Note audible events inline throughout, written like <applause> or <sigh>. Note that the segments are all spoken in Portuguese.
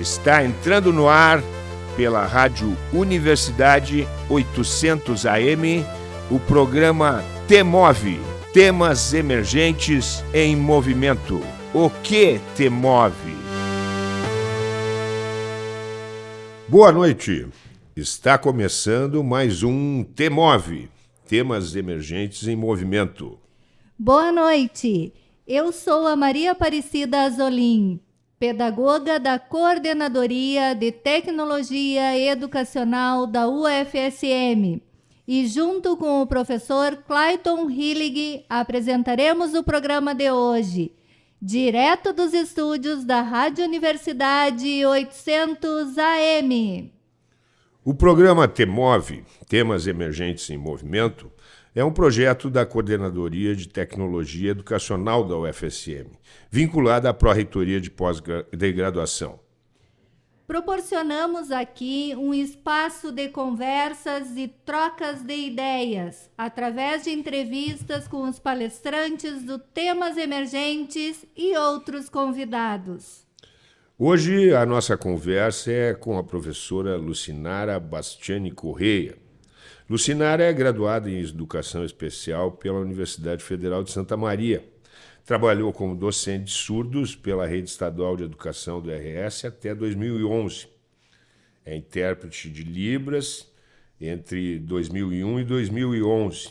Está entrando no ar pela Rádio Universidade 800 AM o programa Temove Temas Emergentes em Movimento. O que te move? Boa noite. Está começando mais um Temove Temas Emergentes em Movimento. Boa noite. Eu sou a Maria Aparecida Azolim, pedagoga da Coordenadoria de Tecnologia Educacional da UFSM. E junto com o professor Clayton Hillig apresentaremos o programa de hoje, direto dos estúdios da Rádio Universidade 800 AM. O programa TEMOVE, Temas Emergentes em Movimento, é um projeto da Coordenadoria de Tecnologia Educacional da UFSM, vinculada à Pró-Reitoria de Pós-Graduação. Proporcionamos aqui um espaço de conversas e trocas de ideias, através de entrevistas com os palestrantes do Temas Emergentes e outros convidados. Hoje a nossa conversa é com a professora Lucinara Bastiani Correia, Lucinara é graduada em Educação Especial pela Universidade Federal de Santa Maria. Trabalhou como docente de surdos pela Rede Estadual de Educação do RS até 2011. É intérprete de Libras entre 2001 e 2011.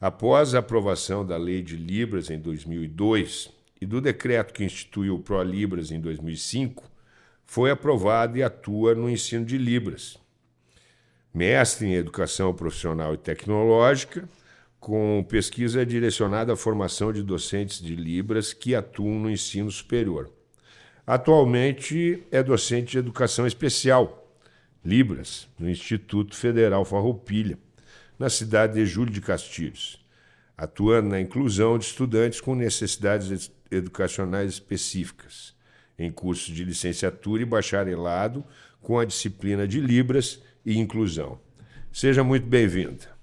Após a aprovação da Lei de Libras em 2002 e do decreto que instituiu o Pro Libras em 2005, foi aprovado e atua no ensino de Libras mestre em Educação Profissional e Tecnológica, com pesquisa direcionada à formação de docentes de Libras que atuam no ensino superior. Atualmente é docente de Educação Especial, Libras, no Instituto Federal Farroupilha, na cidade de Júlio de Castilhos, atuando na inclusão de estudantes com necessidades educacionais específicas, em cursos de licenciatura e bacharelado com a disciplina de Libras e inclusão. Seja muito bem-vinda.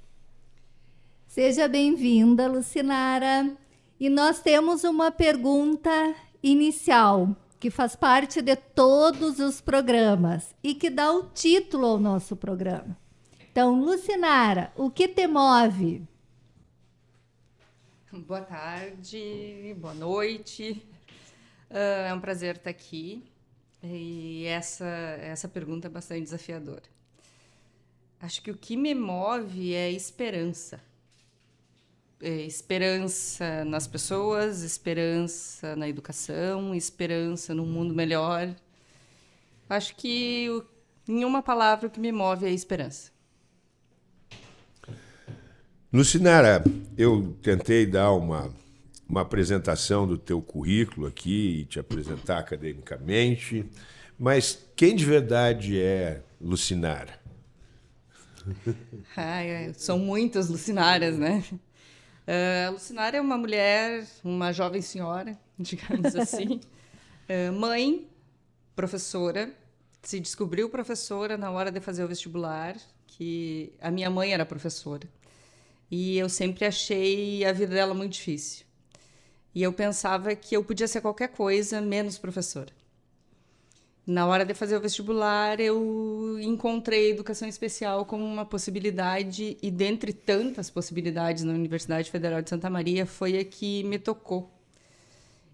Seja bem-vinda, Lucinara. E nós temos uma pergunta inicial que faz parte de todos os programas e que dá o título ao nosso programa. Então, Lucinara, o que te move? Boa tarde, boa noite. Uh, é um prazer estar aqui. E essa, essa pergunta é bastante desafiadora. Acho que o que me move é esperança. É esperança nas pessoas, esperança na educação, esperança num mundo melhor. Acho que, em uma palavra, o que me move é esperança. Lucinara, eu tentei dar uma, uma apresentação do teu currículo aqui e te apresentar academicamente, mas quem de verdade é Lucinara? Ai, são muitas Lucinárias, né? Uh, Lucinária é uma mulher, uma jovem senhora, <laughs> digamos assim, uh, mãe, professora, se descobriu professora na hora de fazer o vestibular, que a minha mãe era professora. E eu sempre achei a vida dela muito difícil. E eu pensava que eu podia ser qualquer coisa menos professora. Na hora de fazer o vestibular, eu encontrei educação especial como uma possibilidade, e dentre tantas possibilidades na Universidade Federal de Santa Maria, foi a que me tocou.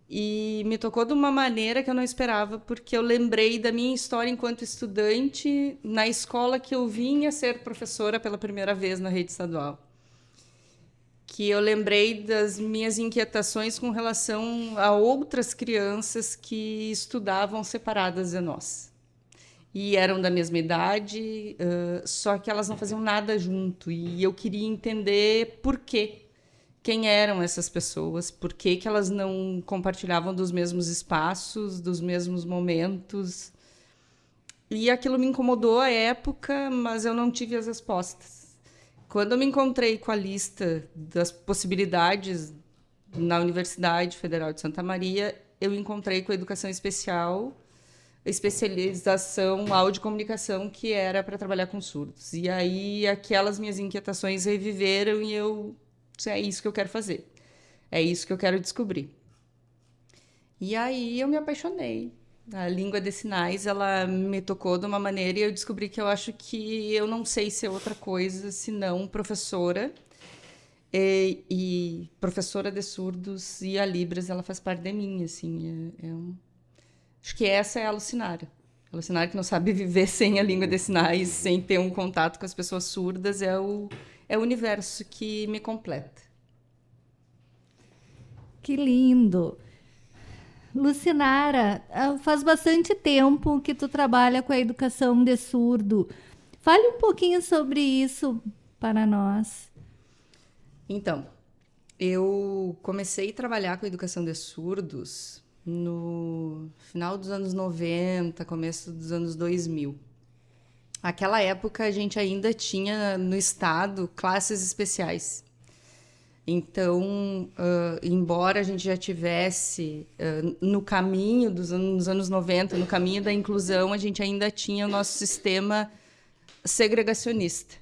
E me tocou de uma maneira que eu não esperava, porque eu lembrei da minha história enquanto estudante na escola que eu vinha ser professora pela primeira vez na rede estadual que eu lembrei das minhas inquietações com relação a outras crianças que estudavam separadas de nós. E eram da mesma idade, uh, só que elas não faziam nada junto. E eu queria entender por quê. Quem eram essas pessoas? Por que, que elas não compartilhavam dos mesmos espaços, dos mesmos momentos? E aquilo me incomodou à época, mas eu não tive as respostas. Quando eu me encontrei com a lista das possibilidades na Universidade Federal de Santa Maria, eu encontrei com a educação especial, especialização comunicação, que era para trabalhar com surdos. E aí aquelas minhas inquietações reviveram e eu é isso que eu quero fazer. É isso que eu quero descobrir. E aí eu me apaixonei A língua de sinais, ela me tocou de uma maneira e eu descobri que eu acho que eu não sei ser outra coisa senão professora. E, e professora de surdos e a Libras, ela faz parte de mim, assim. É, é um... Acho que essa é a Lucinária. A que não sabe <laughs> viver sem a língua de sinais, sem ter um contato com as pessoas surdas, é o, é o universo que me completa. Que lindo! Lucinara, ah, faz bastante tempo que tu trabalha com a educação de surdo. Fale um pouquinho sobre isso para nós. Então, eu comecei a trabalhar com a educação de surdos no final dos anos 90, começo dos anos 2000. Aquela época a gente ainda tinha no estado classes especiais. Então, uh, embora a gente já tivesse uh, no caminho dos anos, anos 90, no caminho da inclusão, a gente ainda tinha o nosso sistema segregacionista.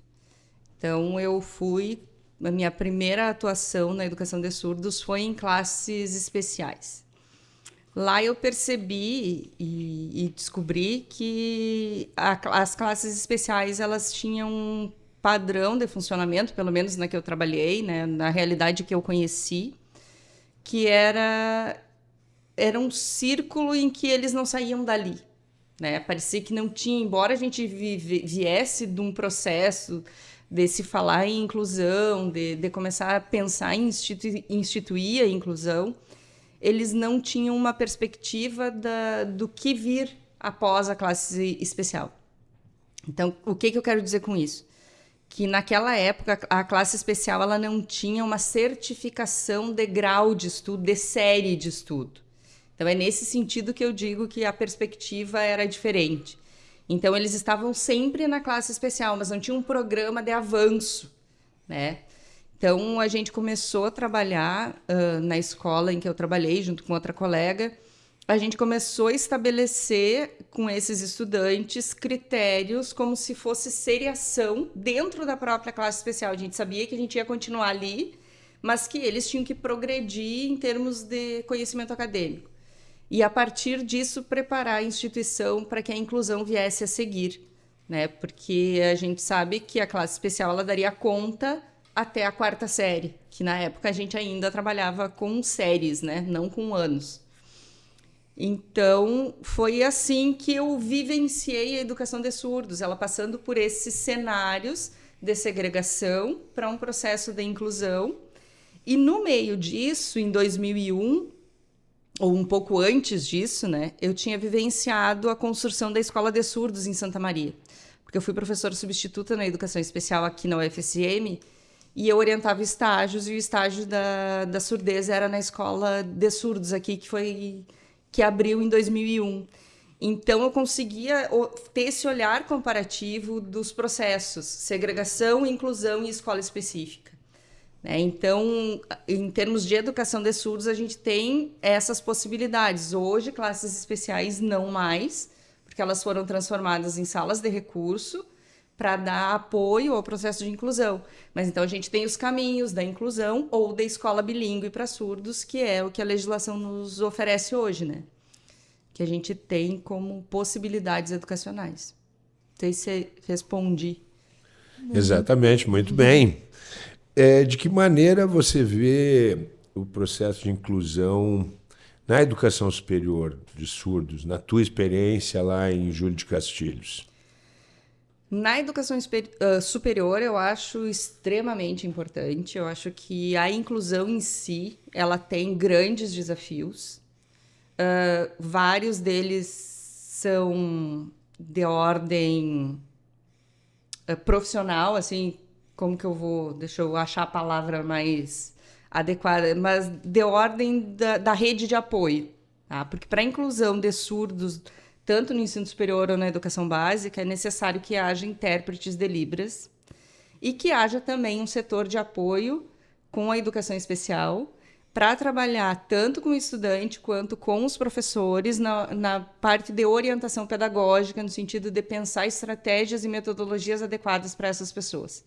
Então, eu fui, a minha primeira atuação na educação de surdos foi em classes especiais. Lá eu percebi e, e descobri que a, as classes especiais elas tinham padrão de funcionamento, pelo menos na que eu trabalhei, né, na realidade que eu conheci, que era era um círculo em que eles não saíam dali, né? Parecia que não tinha, embora a gente viesse de um processo de se falar em inclusão, de, de começar a pensar em instituir, instituir a inclusão, eles não tinham uma perspectiva da, do que vir após a classe especial. Então, o que, que eu quero dizer com isso? Que naquela época a classe especial ela não tinha uma certificação de grau de estudo, de série de estudo. Então é nesse sentido que eu digo que a perspectiva era diferente. Então eles estavam sempre na classe especial, mas não tinha um programa de avanço, né? Então a gente começou a trabalhar uh, na escola em que eu trabalhei junto com outra colega a gente começou a estabelecer com esses estudantes critérios como se fosse seriação dentro da própria classe especial. A gente sabia que a gente ia continuar ali, mas que eles tinham que progredir em termos de conhecimento acadêmico. E a partir disso preparar a instituição para que a inclusão viesse a seguir, né? Porque a gente sabe que a classe especial ela daria conta até a quarta série, que na época a gente ainda trabalhava com séries, né? Não com anos. Então, foi assim que eu vivenciei a educação de surdos, ela passando por esses cenários de segregação para um processo de inclusão. E no meio disso, em 2001, ou um pouco antes disso, né, eu tinha vivenciado a construção da Escola de Surdos em Santa Maria. Porque eu fui professora substituta na educação especial aqui na UFSM e eu orientava estágios, e o estágio da, da surdez era na Escola de Surdos aqui, que foi que abriu em 2001. Então, eu conseguia ter esse olhar comparativo dos processos, segregação, inclusão e escola específica. Né? Então, em termos de educação de surdos, a gente tem essas possibilidades. Hoje, classes especiais não mais, porque elas foram transformadas em salas de recurso para dar apoio ao processo de inclusão. Mas então a gente tem os caminhos da inclusão ou da escola bilíngue para surdos, que é o que a legislação nos oferece hoje, né? Que a gente tem como possibilidades educacionais. Não sei se respondi. Exatamente, muito bem. É, de que maneira você vê o processo de inclusão na educação superior de surdos, na tua experiência lá em Júlio de Castilhos? Na educação superior, eu acho extremamente importante. Eu acho que a inclusão em si, ela tem grandes desafios. Uh, vários deles são de ordem uh, profissional, assim, como que eu vou... Deixa eu achar a palavra mais adequada, mas de ordem da, da rede de apoio. Tá? Porque para a inclusão de surdos tanto no ensino superior ou na educação básica, é necessário que haja intérpretes de Libras e que haja também um setor de apoio com a educação especial para trabalhar tanto com o estudante quanto com os professores na, na parte de orientação pedagógica, no sentido de pensar estratégias e metodologias adequadas para essas pessoas.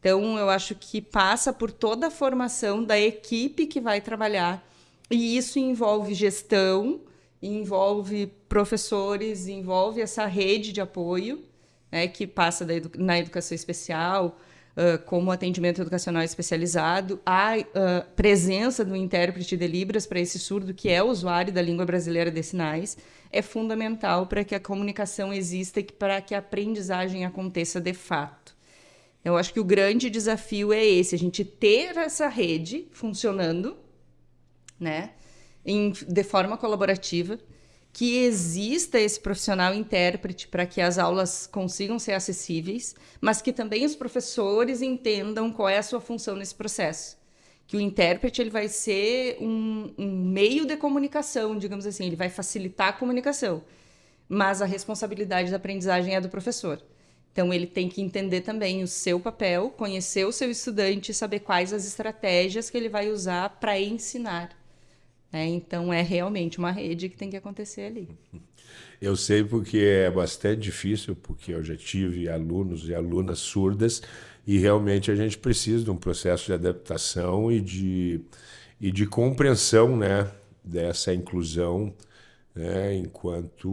Então, eu acho que passa por toda a formação da equipe que vai trabalhar, e isso envolve gestão, envolve professores, envolve essa rede de apoio, né, que passa edu na educação especial, uh, como atendimento educacional especializado, a uh, presença do intérprete de Libras para esse surdo, que é usuário da língua brasileira de sinais, é fundamental para que a comunicação exista e para que a aprendizagem aconteça de fato. Eu acho que o grande desafio é esse, a gente ter essa rede funcionando, né, em, de forma colaborativa, que exista esse profissional intérprete para que as aulas consigam ser acessíveis, mas que também os professores entendam qual é a sua função nesse processo. Que o intérprete ele vai ser um, um meio de comunicação, digamos assim, ele vai facilitar a comunicação, mas a responsabilidade da aprendizagem é do professor. Então, ele tem que entender também o seu papel, conhecer o seu estudante, saber quais as estratégias que ele vai usar para ensinar. É, então, é realmente uma rede que tem que acontecer ali. <laughs> Eu sei porque é bastante difícil, porque eu já tive alunos e alunas surdas e realmente a gente precisa de um processo de adaptação e de, e de compreensão né, dessa inclusão né, enquanto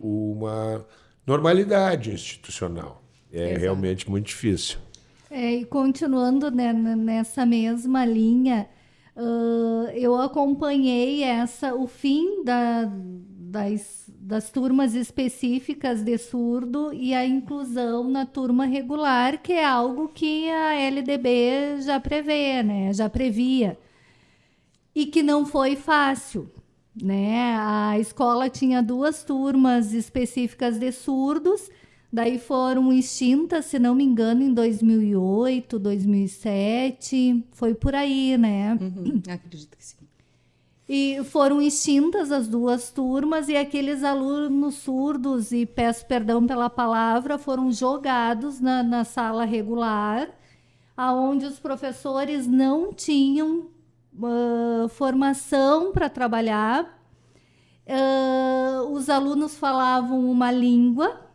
uma normalidade institucional. É Exato. realmente muito difícil. É, e continuando né, nessa mesma linha, uh, eu acompanhei essa o fim da, das, das turmas específicas de surdo e a inclusão na turma regular, que é algo que a LDB já prevê, né? já previa. E que não foi fácil. Né? A escola tinha duas turmas específicas de surdos, daí foram extintas, se não me engano, em 2008, 2007, foi por aí, né? Uhum, <clears throat> acredito que sim. E foram extintas as duas turmas e aqueles alunos surdos, e peço perdão pela palavra, foram jogados na, na sala regular, aonde os professores não tinham uh, formação para trabalhar. Uh, os alunos falavam uma língua,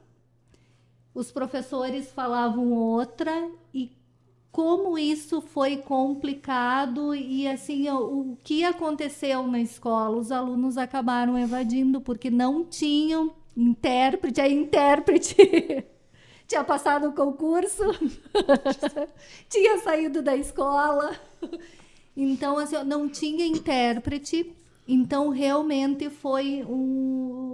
os professores falavam outra e como isso foi complicado e assim o, o que aconteceu na escola os alunos acabaram evadindo porque não tinham intérprete a intérprete <laughs> tinha passado o concurso <laughs> tinha saído da escola então, assim, não tinha intérprete, então realmente foi um.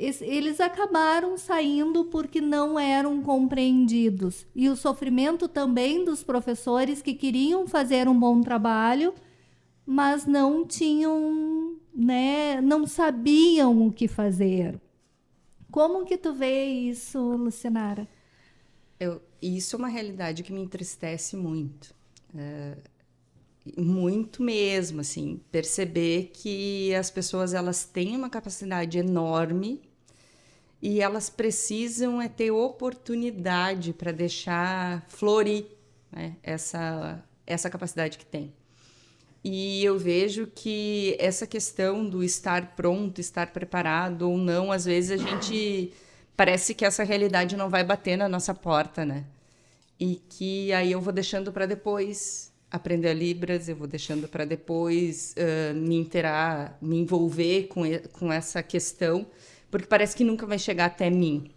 Eles acabaram saindo porque não eram compreendidos. E o sofrimento também dos professores que queriam fazer um bom trabalho, mas não tinham, né, não sabiam o que fazer. Como que tu vê isso, Lucinara? Eu, isso é uma realidade que me entristece muito. É, muito mesmo, assim, perceber que as pessoas elas têm uma capacidade enorme e elas precisam é ter oportunidade para deixar florir né, essa essa capacidade que tem. E eu vejo que essa questão do estar pronto, estar preparado ou não, às vezes a gente parece que essa realidade não vai bater na nossa porta, né? E que aí eu vou deixando para depois, aprender a Libras, eu vou deixando para depois uh, me interar, me envolver com, com essa questão, porque parece que nunca vai chegar até mim.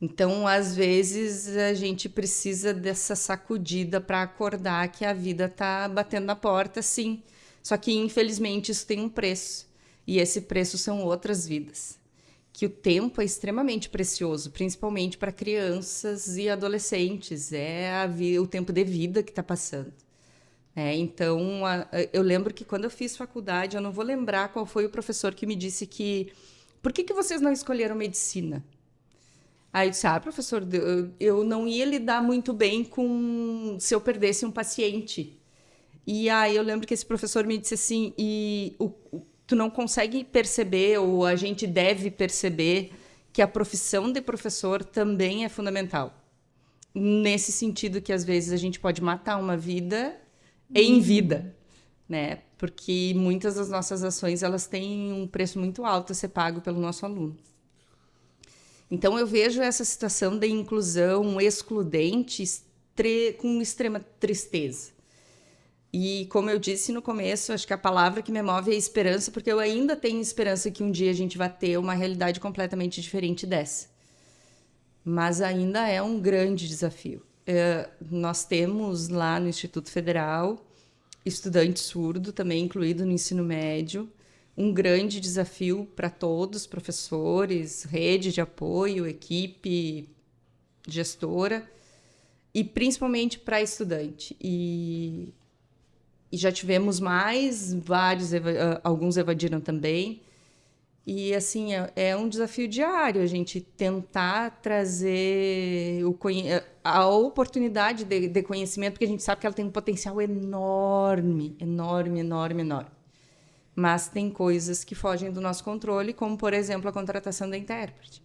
Então, às vezes, a gente precisa dessa sacudida para acordar que a vida está batendo na porta, sim. Só que, infelizmente, isso tem um preço. E esse preço são outras vidas que o tempo é extremamente precioso, principalmente para crianças e adolescentes. É o tempo de vida que está passando. É, então, a, eu lembro que quando eu fiz faculdade, eu não vou lembrar qual foi o professor que me disse que. Por que, que vocês não escolheram medicina? Aí eu disse: Ah, professor, eu, não ia lidar muito bem com se eu perdesse um paciente. E aí eu lembro que esse professor me disse assim: e o, tu não consegue perceber ou a gente deve perceber que a profissão de professor também é fundamental. Nesse sentido que às vezes a gente pode matar uma vida em uhum. vida, né? Porque muitas das nossas ações elas têm um preço muito alto a ser pago pelo nosso aluno. Então eu vejo essa situação de inclusão excludente com extrema tristeza. E como eu disse no começo, acho que a palavra que me move é esperança, porque eu ainda tenho esperança que um dia a gente vai ter uma realidade completamente diferente dessa. Mas ainda é um grande desafio. É, nós temos lá no Instituto Federal estudante surdo, também incluído no ensino médio, um grande desafio para todos, professores, rede de apoio, equipe, gestora, e principalmente para estudante. E, e, já tivemos mais, vários, ah, alguns evadiram também. E assim, é, é, um desafio diário a gente tentar trazer o, a oportunidade de, de, conhecimento, porque a gente sabe que ela tem um potencial enorme, enorme, enorme, enorme. Mas tem coisas que fogem do nosso controle, como, por exemplo, a contratação da intérprete.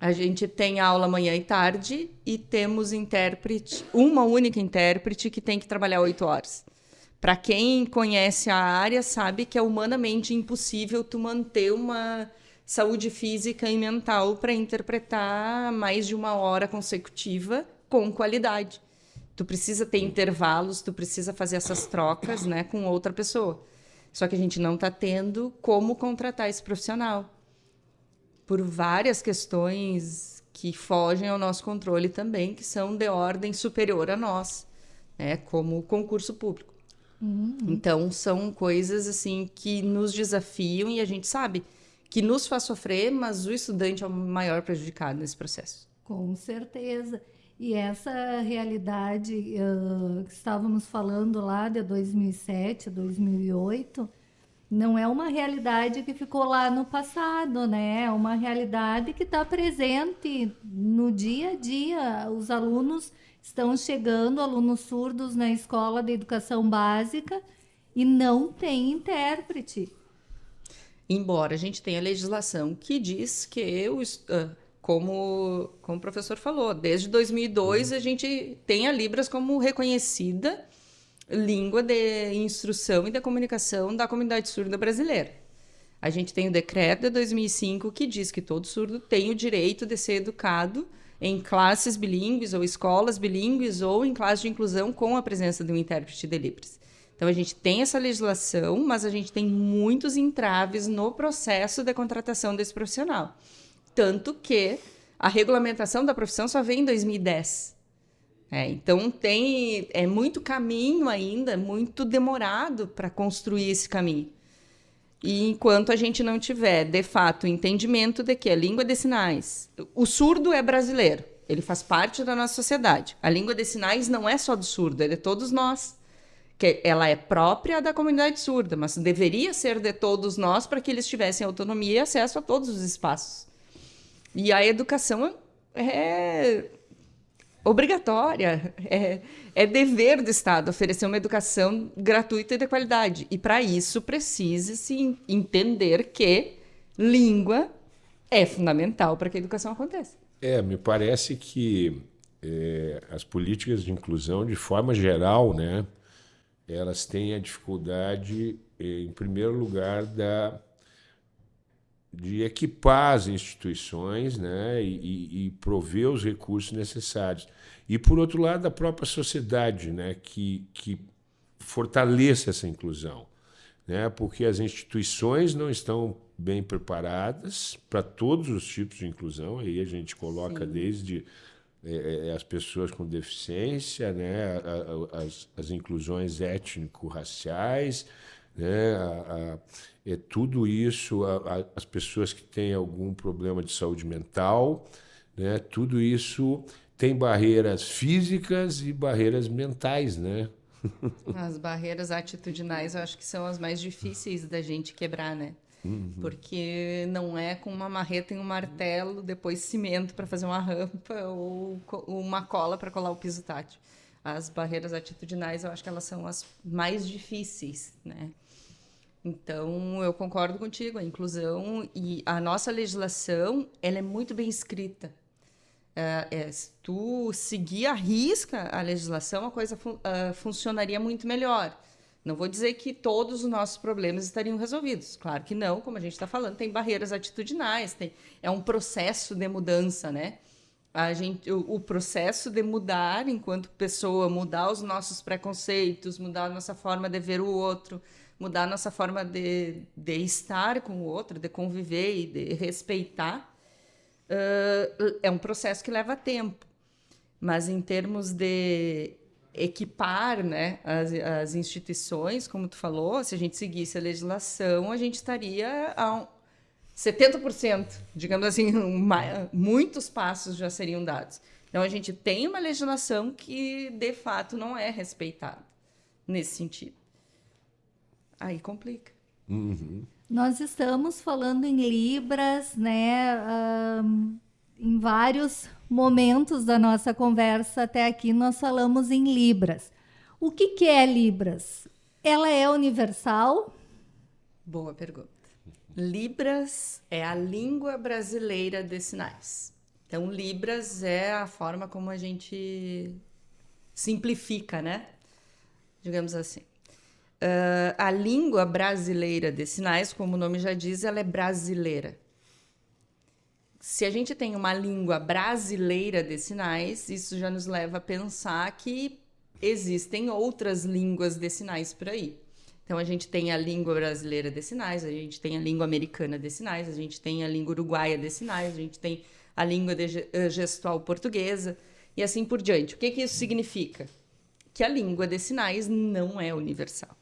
A gente tem aula manhã e tarde e temos intérprete, uma única intérprete que tem que trabalhar oito horas. Para quem conhece a área, sabe que é humanamente impossível tu manter uma saúde física e mental para interpretar mais de uma hora consecutiva com qualidade. Tu precisa ter intervalos, tu precisa fazer essas trocas, né, com outra pessoa. Só que a gente não está tendo como contratar esse profissional por várias questões que fogem ao nosso controle também, que são de ordem superior a nós, né, como concurso público. Uhum. Então, são coisas assim que nos desafiam e a gente sabe que nos faz sofrer, mas o estudante é o maior prejudicado nesse processo. Com certeza. E essa realidade uh, que estávamos falando lá de 2007, 2008, não é uma realidade que ficou lá no passado, né? É uma realidade que está presente no dia a dia. Os alunos estão chegando alunos surdos na escola de educação básica e não tem intérprete. Embora a gente tenha legislação que diz que, o, ah, como, como o professor falou, desde 2002 a gente tem a Libras como reconhecida língua de instrução e da comunicação da comunidade surda brasileira. A gente tem o decreto de 2005 que diz que todo surdo tem o direito de ser educado em classes bilíngues ou escolas bilíngues ou em classe de inclusão com a presença de um intérprete de Libras. Então a gente tem essa legislação, mas a gente tem muitos entraves no processo de contratação desse profissional. Tanto que a regulamentação da profissão só vem em 2010. É, então tem é muito caminho ainda, muito demorado para construir esse caminho. E enquanto a gente não tiver, de fato, entendimento de que a língua de sinais. O surdo é brasileiro, ele faz parte da nossa sociedade. A língua de sinais não é só do surdo, é de todos nós. Que ela é própria da comunidade surda, mas deveria ser de todos nós para que eles tivessem autonomia e acesso a todos os espaços. E a educação é obrigatória, é, é dever do Estado oferecer uma educação gratuita e de qualidade. E para isso precisa-se entender que língua é fundamental para que a educação aconteça. É, me parece que é, as políticas de inclusão, de forma geral, né, elas têm a dificuldade, em primeiro lugar, da de equipar as instituições né, e, e, prover os recursos necessários. E, por outro lado, a própria sociedade né, que, que fortaleça essa inclusão. Né, porque as instituições não estão bem preparadas para todos os tipos de inclusão, aí a gente coloca Sim. desde é, é as pessoas com deficiência, né, as, as inclusões étnico-raciais, né, a, a é, tudo isso, a, as pessoas que têm algum problema de saúde mental, né, tudo isso tem barreiras físicas e barreiras mentais, né? <laughs> As barreiras atitudinais eu acho que são as mais difíceis da gente quebrar, né? Uhum. Porque não é com uma marreta e um martelo, depois cimento para fazer uma rampa ou uma cola para colar o piso tátil. As barreiras atitudinais eu acho que elas são as mais difíceis, né? Então, eu concordo contigo, a inclusão e a nossa legislação, ela é muito bem escrita. É, é, se tu seguir a risca a legislação, a coisa fun uh, funcionaria muito melhor. Não vou dizer que todos os nossos problemas estariam resolvidos. Claro que não, como a gente está falando, tem barreiras atitudinais, tem, é um processo de mudança, né? a gente, o, o, processo de mudar enquanto pessoa, mudar os nossos preconceitos, mudar a nossa forma de ver o outro, mudar nossa forma de, de estar com o outro, de conviver e de respeitar, uh, é um processo que leva tempo. Mas em termos de equipar né, as, as instituições, como tu falou, se a gente seguisse a legislação, a gente estaria a 70%, digamos assim, muitos passos já seriam dados. Então, a gente tem uma legislação que, de fato, não é respeitada nesse sentido. Aí complica. Uhum. Nós estamos falando em Libras, né? Um, em vários momentos da nossa conversa até aqui, nós falamos em Libras. O que, que é Libras? Ela é universal? Boa pergunta. Libras é a língua brasileira de sinais. Então, Libras é a forma como a gente simplifica, né? Digamos assim. Uh, a língua brasileira de sinais, como o nome já diz, ela é brasileira. Se a gente tem uma língua brasileira de sinais, isso já nos leva a pensar que existem outras línguas de sinais por aí. Então, a gente tem a língua brasileira de sinais, a gente tem a língua americana de sinais, a gente tem a língua uruguaia de sinais, a gente tem a língua eh, gestual portuguesa e assim por diante. O que, que isso significa? Que a língua de sinais não é universal.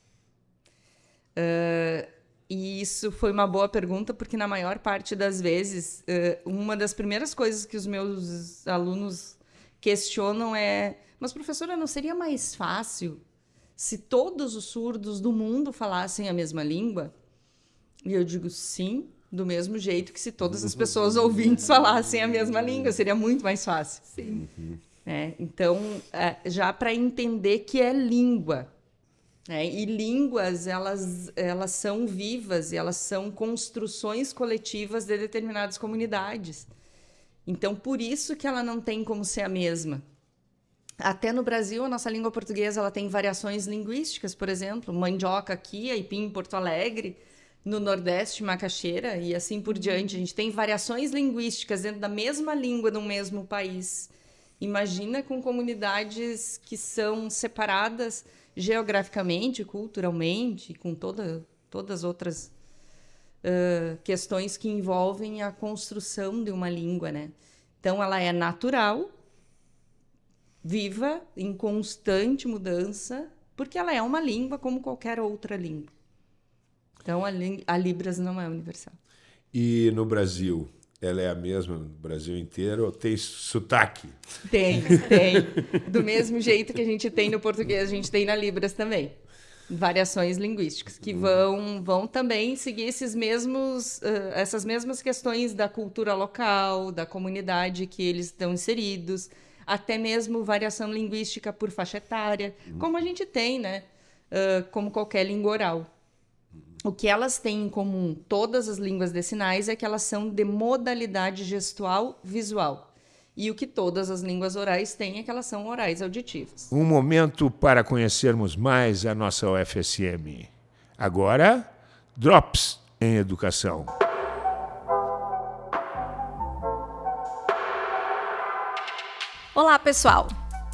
Uh, e isso foi uma boa pergunta, porque na maior parte das vezes, uh, uma das primeiras coisas que os meus alunos questionam é: mas professora, não seria mais fácil se todos os surdos do mundo falassem a mesma língua? E eu digo sim, do mesmo jeito que se todas as pessoas ouvintes falassem a mesma língua, seria muito mais fácil. Sim. É, então, é, já para entender que é língua, né? e línguas elas, elas são vivas e elas são construções coletivas de determinadas comunidades. Então, por isso que ela não tem como ser a mesma. Até no Brasil, a nossa língua portuguesa ela tem variações linguísticas, por exemplo, mandioca aqui, aipim em Porto Alegre, no Nordeste, macaxeira e assim por diante. A gente tem variações linguísticas dentro da mesma língua no mesmo país. Imagina com comunidades que são separadas geograficamente, culturalmente, com toda, todas as outras uh, questões que envolvem a construção de uma língua, né? Então, ela é natural, viva, em constante mudança, porque ela é uma língua como qualquer outra língua. Então, a, a Libras não é universal. E no Brasil, ela é a mesma no Brasil inteiro ou tem sotaque? Tem, tem. Do mesmo jeito que a gente tem no português, a gente tem na Libras também. Variações linguísticas que vão, vão também seguir esses mesmos, uh, essas mesmas questões da cultura local, da comunidade que eles estão inseridos, até mesmo variação linguística por faixa etária, como a gente tem, né? Uh, como qualquer língua oral. O que elas têm em comum, todas as línguas de sinais, é que elas são de modalidade gestual visual. E o que todas as línguas orais têm é que elas são orais auditivas. Um momento para conhecermos mais a nossa UFSM. Agora, Drops em Educação. Olá, pessoal!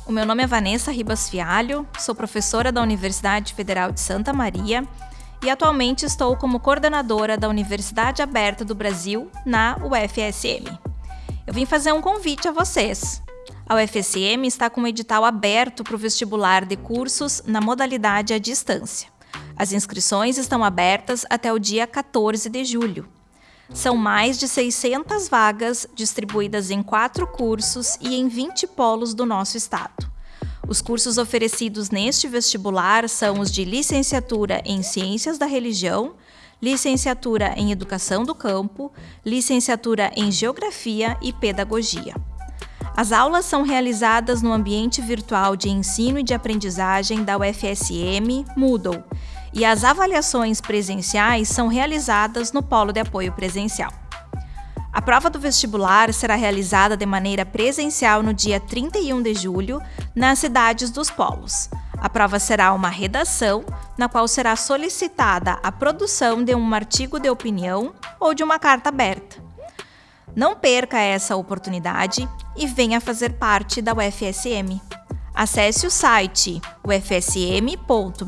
O meu nome é Vanessa Ribas Fialho, sou professora da Universidade Federal de Santa Maria e atualmente estou como coordenadora da Universidade Aberta do Brasil na UFSM. Eu vim fazer um convite a vocês. A UFSM está com um edital aberto para o vestibular de cursos na modalidade à distância. As inscrições estão abertas até o dia 14 de julho. São mais de 600 vagas distribuídas em quatro cursos e em 20 polos do nosso estado. Os cursos oferecidos neste vestibular são os de licenciatura em Ciências da Religião, licenciatura em Educação do Campo, licenciatura em Geografia e Pedagogia. As aulas são realizadas no ambiente virtual de ensino e de aprendizagem da UFSM Moodle, e as avaliações presenciais são realizadas no Polo de Apoio Presencial. A prova do vestibular será realizada de maneira presencial no dia 31 de julho, nas cidades dos polos. A prova será uma redação, na qual será solicitada a produção de um artigo de opinião ou de uma carta aberta. Não perca essa oportunidade e venha fazer parte da UFSM. Acesse o site ufsm.br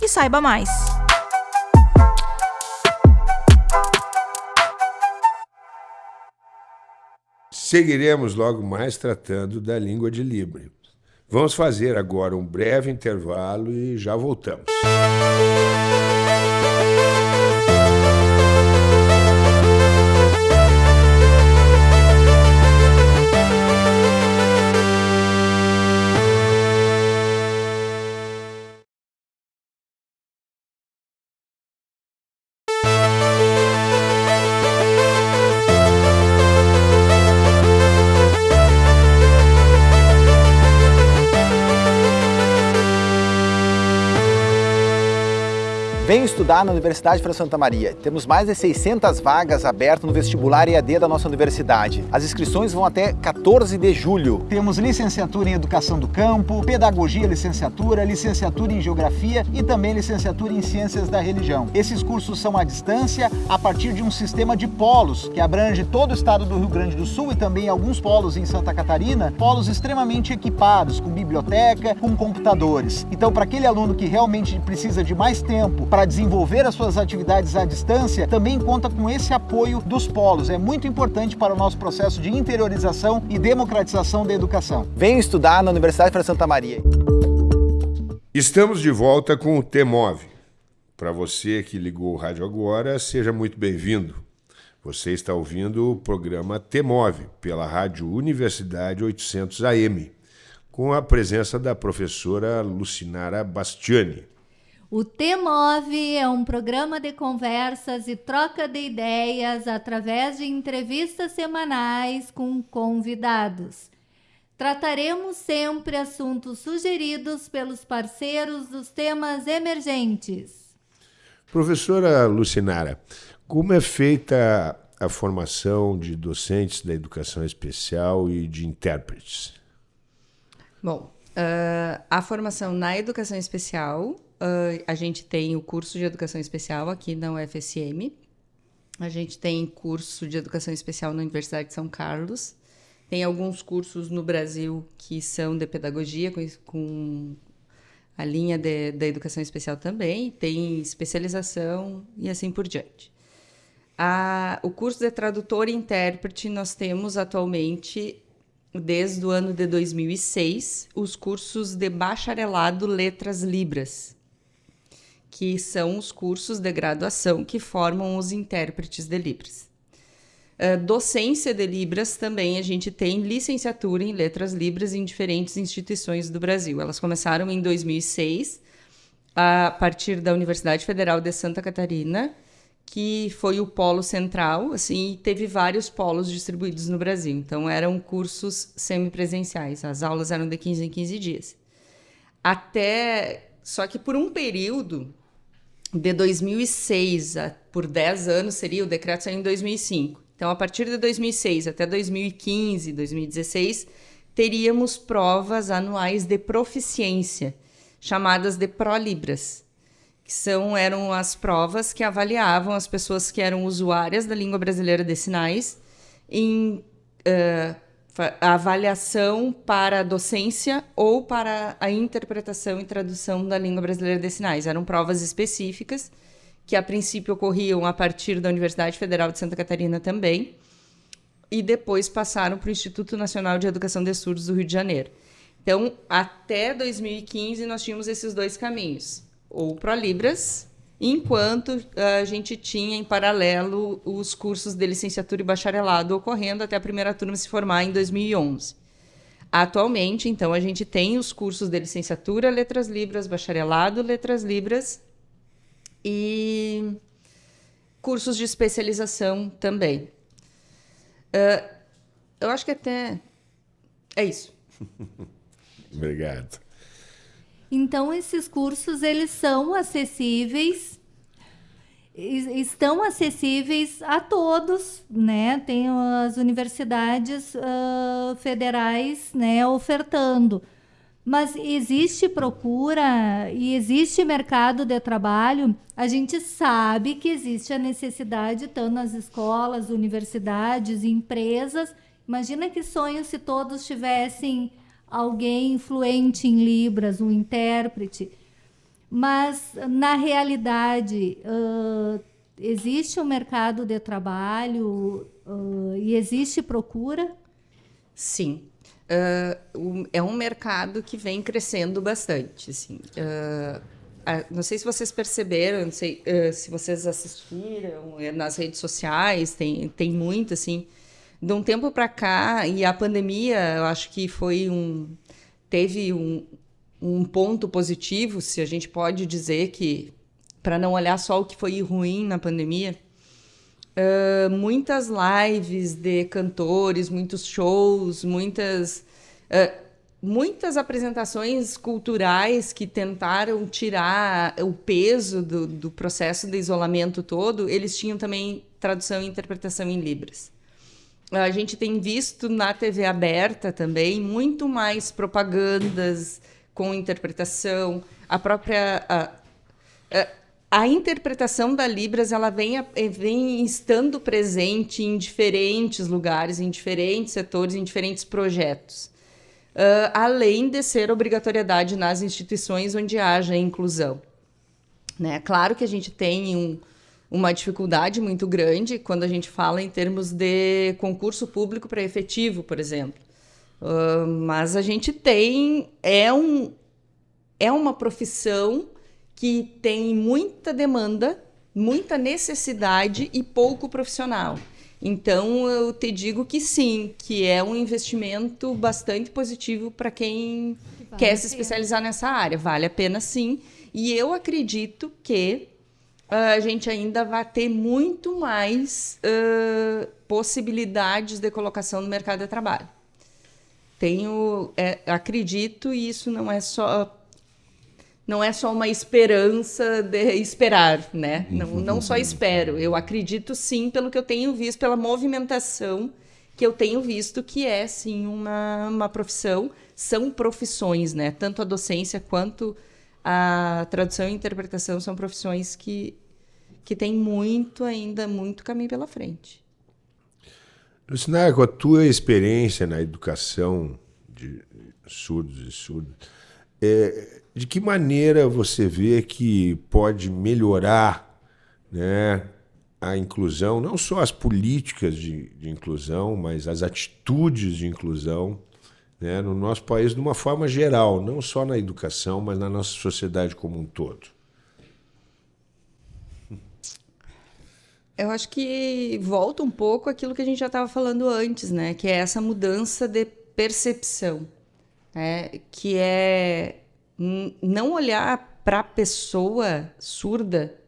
e saiba mais. Seguiremos logo mais tratando da língua de Libra. Vamos fazer agora um breve intervalo e já voltamos. Venha estudar na Universidade Fran Santa Maria. Temos mais de 600 vagas abertas no vestibular EAD da nossa universidade. As inscrições vão até 14 de julho. Temos licenciatura em Educação do Campo, Pedagogia Licenciatura, Licenciatura em Geografia e também Licenciatura em Ciências da Religião. Esses cursos são à distância a partir de um sistema de polos que abrange todo o estado do Rio Grande do Sul e também alguns polos em Santa Catarina, polos extremamente equipados, com biblioteca, com computadores. Então, para aquele aluno que realmente precisa de mais tempo para para desenvolver as suas atividades à distância, também conta com esse apoio dos polos. É muito importante para o nosso processo de interiorização e democratização da educação. Venha estudar na Universidade de Santa Maria. Estamos de volta com o TEMOV. Para você que ligou o rádio agora, seja muito bem-vindo. Você está ouvindo o programa TEMOV pela Rádio Universidade 800 AM, com a presença da professora Lucinara Bastiani. O TEMOV é um programa de conversas e troca de ideias através de entrevistas semanais com convidados. Trataremos sempre assuntos sugeridos pelos parceiros dos temas emergentes. Professora Lucinara, como é feita a formação de docentes da educação especial e de intérpretes? Bom, uh, a formação na educação especial Uh, a gente tem o curso de educação especial aqui na UFSM. A gente tem curso de educação especial na Universidade de São Carlos. Tem alguns cursos no Brasil que são de pedagogia, com, com a linha de, da educação especial também. Tem especialização e assim por diante. A, o curso de tradutor e intérprete nós temos atualmente desde o ano de 2006 os cursos de bacharelado Letras Libras, que são os cursos de graduação que formam os intérpretes de Libras. Uh, docência de Libras também a gente tem licenciatura em Letras Libras em diferentes instituições do Brasil. Elas começaram em 2006, a partir da Universidade Federal de Santa Catarina, que foi o polo central, assim, e teve vários polos distribuídos no Brasil. Então, eram cursos semipresenciais. As aulas eram de 15 em 15 dias. Até... Só que por um período, de 2006 a, por 10 anos seria, o decreto saiu em 2005. Então, a partir de 2006 até 2015, 2016, teríamos provas anuais de proficiência, chamadas de ProLibras, que são, eram as provas que avaliavam as pessoas que eram usuárias da língua brasileira de sinais em uh, a avaliação para a docência ou para a interpretação e tradução da língua brasileira de sinais. Eram provas específicas que a princípio ocorriam a partir da Universidade Federal de Santa Catarina também e depois passaram para o Instituto Nacional de Educação de Surdos do Rio de Janeiro. Então, até 2015 nós tínhamos esses dois caminhos, ou ProLibras enquanto a gente tinha em paralelo os cursos de licenciatura e bacharelado ocorrendo até a primeira turma se formar em 2011. Atualmente, então, a gente tem os cursos de licenciatura, letras libras, bacharelado, letras libras e cursos de especialização também. Uh, eu acho que até é isso. <laughs> Obrigado. Então esses cursos eles são acessíveis estão acessíveis a todos, né? Tem as universidades uh, federais, né, ofertando. Mas existe procura e existe mercado de trabalho. A gente sabe que existe a necessidade, tanto nas escolas, universidades, empresas. Imagina que sonho se todos tivessem alguém fluente em Libras, um intérprete. Mas, na realidade, uh, existe um mercado de trabalho uh, e existe procura? Sim. Uh, é um mercado que vem crescendo bastante. Assim. não sei se vocês perceberam, não sei se vocês assistiram é, nas redes sociais, tem, tem muito, assim. De um tempo para cá, e a pandemia, eu acho que foi um. teve um, um ponto positivo, se a gente pode dizer que, para não olhar só o que foi ruim na pandemia, uh, muitas lives de cantores, muitos shows, muitas. Uh, muitas apresentações culturais que tentaram tirar o peso do, do processo de isolamento todo, eles tinham também tradução e interpretação em Libras a gente tem visto na TV aberta também muito mais propagandas com interpretação, a própria a, a, a interpretação da Libras ela vem, vem estando presente em diferentes lugares, em diferentes setores, em diferentes projetos. Uh, além de ser obrigatoriedade nas instituições onde haja inclusão. Né? Claro que a gente tem um, uma dificuldade muito grande quando a gente fala em termos de concurso público para efetivo, por exemplo. Uh, mas a gente tem é um é uma profissão que tem muita demanda, muita necessidade e pouco profissional. Então eu te digo que sim, que é um investimento bastante positivo para quem vale quer se especializar nessa área. Vale a pena sim. E eu acredito que a gente ainda vai ter muito mais uh, possibilidades de colocação no mercado de trabalho. Tenho, é, acredito, e isso não é só não é só uma esperança de esperar, né? Não, não só espero, eu acredito sim pelo que eu tenho visto, pela movimentação que eu tenho visto, que é sim uma, uma profissão, são profissões, né? Tanto a docência quanto a tradução e interpretação são profissões que, que tem muito ainda, muito caminho pela frente. Lucinara, com a tua experiência na educação de surdos e surdas, é, de que maneira você vê que pode melhorar né, a inclusão, não só as políticas de, de inclusão, mas as atitudes de inclusão né, no nosso país de uma forma geral, não só na educação, mas na nossa sociedade como um todo. Eu acho que volta um pouco aquilo que a gente já estava falando antes, né? Que é essa mudança de percepção, né? que é não olhar para a pessoa surda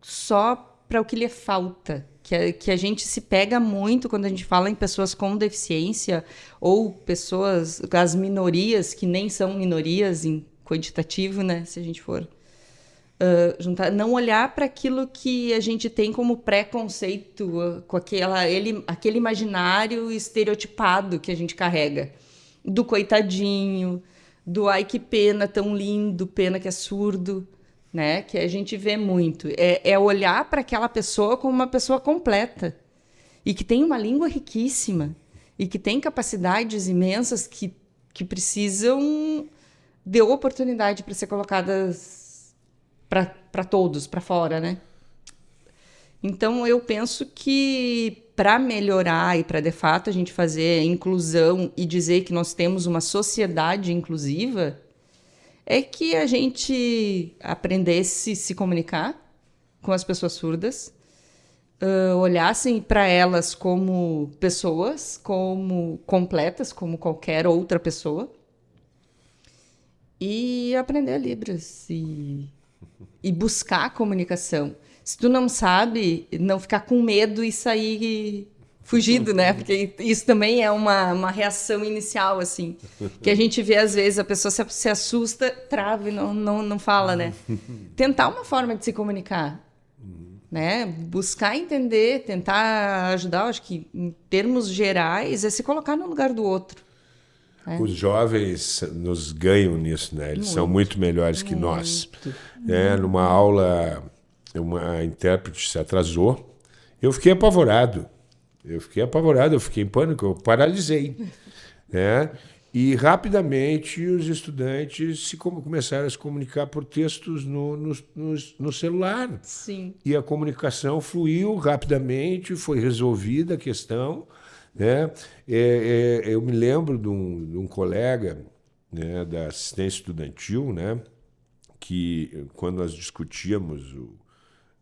só para o que lhe falta, que a, que a gente se pega muito quando a gente fala em pessoas com deficiência ou pessoas, as minorias, que nem são minorias em quantitativo, né? Se a gente for uh, juntar, não olhar para aquilo que a gente tem como preconceito, uh, com aquela, ele, aquele imaginário estereotipado que a gente carrega. Do coitadinho, do ai que pena, tão lindo, pena que é surdo né? Que a gente vê muito. É, é olhar para aquela pessoa como uma pessoa completa e que tem uma língua riquíssima e que tem capacidades imensas que, que precisam de oportunidade para ser colocadas para todos, para fora, né? Então eu penso que para melhorar e para de fato a gente fazer inclusão e dizer que nós temos uma sociedade inclusiva, é que a gente aprendesse a se comunicar com as pessoas surdas, uh, olhassem para elas como pessoas, como completas, como qualquer outra pessoa, e aprender Libras e, e buscar a comunicação. Se tu não sabe, não ficar com medo e sair fugido, né? Porque isso também é uma, uma reação inicial, assim. Que a gente vê, às vezes, a pessoa se, se assusta, trava e não, não, não fala, né? Tentar uma forma de se comunicar. Né? Buscar entender, tentar ajudar, acho que em termos gerais, é se colocar no lugar do outro. É. Os jovens nos ganham nisso, né? Eles são muito melhores que nós. É, numa aula, uma intérprete se atrasou. Eu fiquei apavorado. Eu fiquei apavorado, eu fiquei em pânico, eu paralisei. né? E rapidamente os estudantes se com- começaram a se comunicar por textos no, no, no, no celular. Sim. E a comunicação fluiu rapidamente, foi resolvida a questão. Né? É, é, eu me lembro de um, de um colega né, da assistência estudantil, né, que quando nós discutíamos o,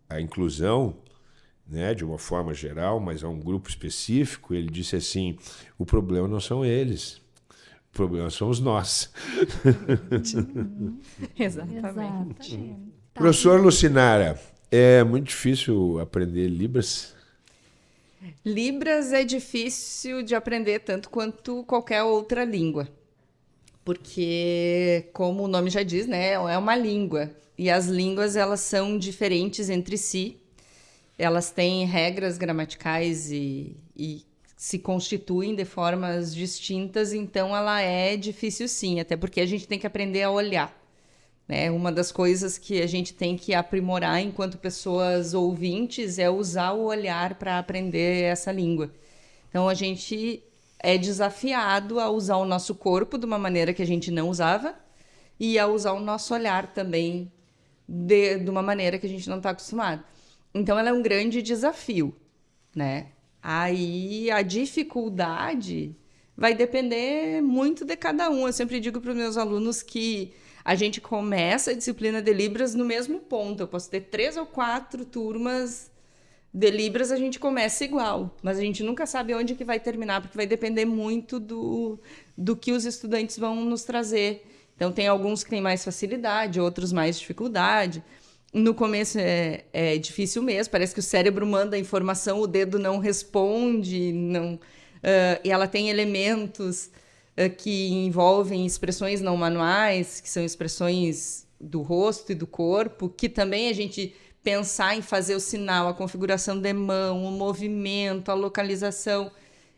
a inclusão, né, de uma forma geral, mas a um grupo específico, ele disse assim: o problema não são eles, o problema somos nós. <laughs> Exatamente. Exato. Tá. Professor Lucinara, é muito difícil aprender Libras? Libras é difícil de aprender tanto quanto qualquer outra língua. Porque, como o nome já diz, né, é uma língua. E as línguas, elas são diferentes entre si. Elas têm regras gramaticais e, e se constituem de formas distintas, então ela é difícil sim, até porque a gente tem que aprender a olhar. Né? Uma das coisas que a gente tem que aprimorar enquanto pessoas ouvintes é usar o olhar para aprender essa língua. Então a gente é desafiado a usar o nosso corpo de uma maneira que a gente não usava e a usar o nosso olhar também de, de uma maneira que a gente não está acostumado. Então ela é um grande desafio, né? Aí a dificuldade vai depender muito de cada um. Eu sempre digo para os meus alunos que a gente começa a disciplina de Libras no mesmo ponto. Eu posso ter três ou quatro turmas de Libras, a gente começa igual, mas a gente nunca sabe onde que vai terminar, porque vai depender muito do, do que os estudantes vão nos trazer. Então, tem alguns que têm mais facilidade, outros mais dificuldade. No começo é, é difícil mesmo, parece que o cérebro manda informação, o dedo não responde, não, ah, e ela tem elementos ah, que envolvem expressões não manuais, que são expressões do rosto e do corpo, que também a gente pensar em fazer o sinal, a configuração de mão, o movimento, a localização